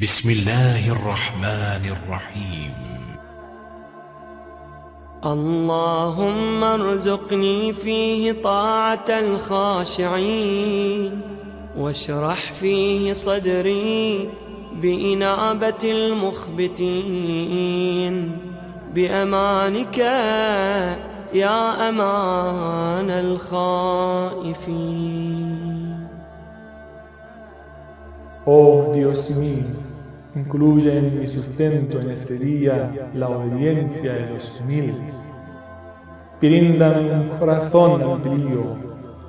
بسم الله الرحمن الرحيم. اللهم ارزقني فيه طاعة الخاشعين واشرح فيه صدري بإنابة المخبتين. بأمانك يا أمان الخائفين. Oh Dios mío, incluye en mi sustento en este día la obediencia de los humildes. Bríndame un corazón brío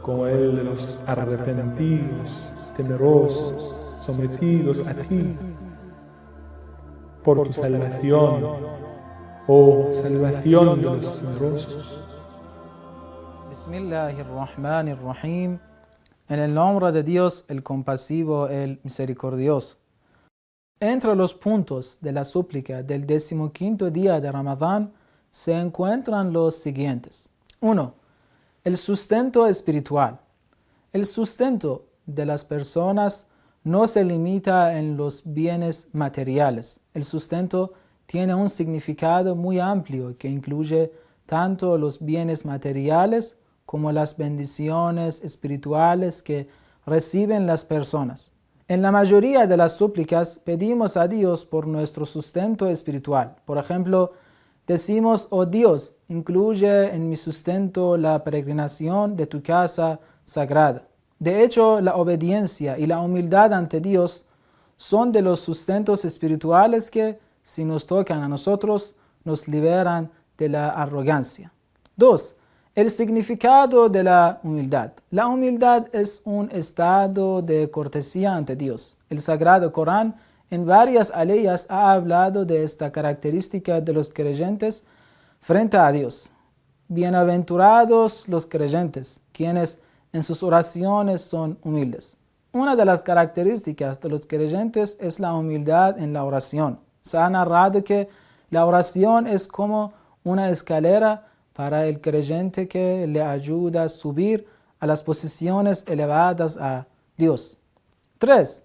como el de los arrepentidos, temerosos, sometidos a ti. Por tu salvación, oh salvación de los temerosos. Bismillahirrahmanirrahim. En el nombre de Dios, el compasivo, el misericordioso. Entre los puntos de la súplica del decimoquinto día de Ramadán se encuentran los siguientes. 1. El sustento espiritual. El sustento de las personas no se limita en los bienes materiales. El sustento tiene un significado muy amplio que incluye tanto los bienes materiales como las bendiciones espirituales que reciben las personas. En la mayoría de las súplicas pedimos a Dios por nuestro sustento espiritual. Por ejemplo, decimos, oh Dios, incluye en mi sustento la peregrinación de tu casa sagrada. De hecho, la obediencia y la humildad ante Dios son de los sustentos espirituales que, si nos tocan a nosotros, nos liberan de la arrogancia. 2. El significado de la humildad. La humildad es un estado de cortesía ante Dios. El Sagrado Corán en varias aleyas ha hablado de esta característica de los creyentes frente a Dios. Bienaventurados los creyentes, quienes en sus oraciones son humildes. Una de las características de los creyentes es la humildad en la oración. Se ha narrado que la oración es como una escalera para el creyente que le ayuda a subir a las posiciones elevadas a Dios. 3.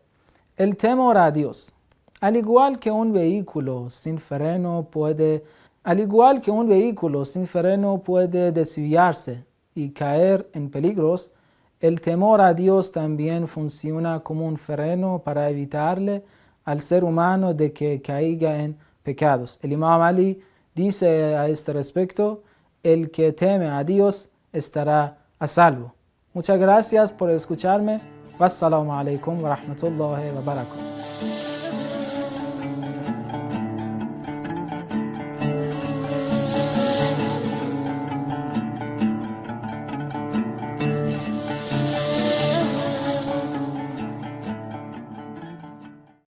El temor a Dios. Al igual que un vehículo sin freno puede, al igual que un vehículo sin freno puede desviarse y caer en peligros, el temor a Dios también funciona como un freno para evitarle al ser humano de que caiga en pecados. El Imam Ali dice a este respecto, el que teme a Dios estará a salvo. Muchas gracias por escucharme. Wassalamu alaikum wa rahmatullahi wa barakatuh.